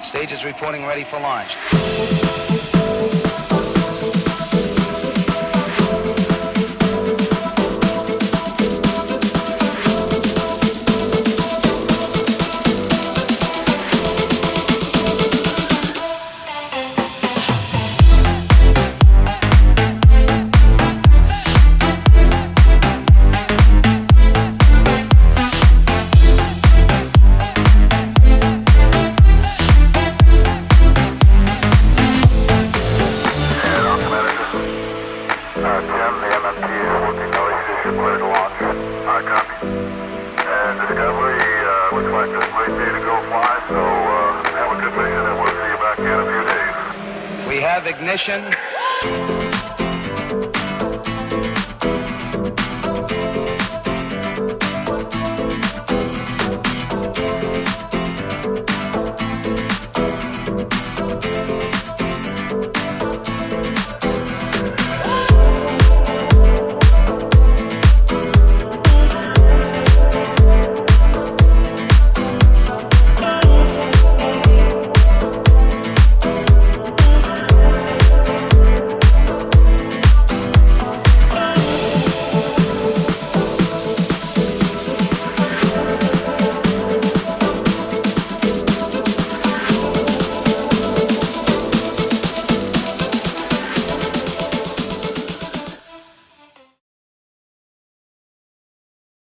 Stage is reporting ready for launch. And Discovery, looks like this great day to go fly, so, have a good mission and we'll see you back in a few days. We have ignition.